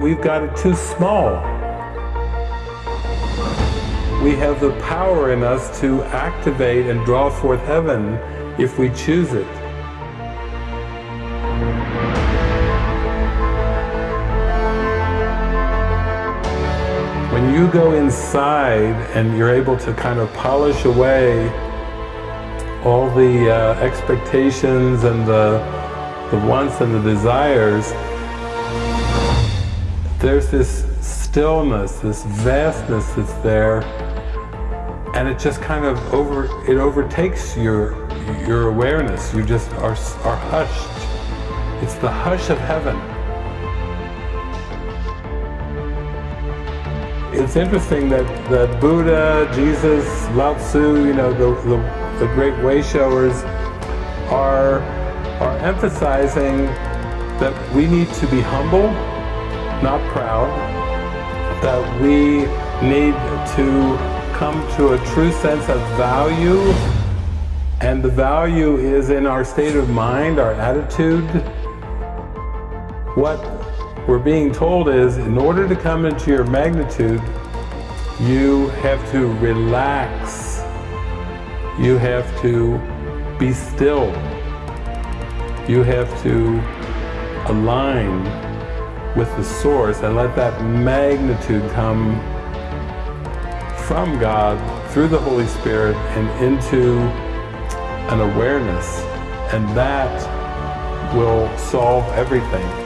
we've got it too small. We have the power in us to activate and draw forth heaven if we choose it. When you go inside and you're able to kind of polish away all the uh, expectations and the, the wants and the desires, there's this stillness, this vastness that's there, and it just kind of over, it overtakes your, your awareness. You just are, are hushed. It's the hush of heaven. It's interesting that, that Buddha, Jesus, Lao Tzu, you know, the, the the great way showers are, are emphasizing that we need to be humble, not proud, that we need to come to a true sense of value and the value is in our state of mind, our attitude. What we're being told is in order to come into your magnitude, you have to relax you have to be still. You have to align with the source and let that magnitude come from God through the Holy Spirit and into an awareness and that will solve everything.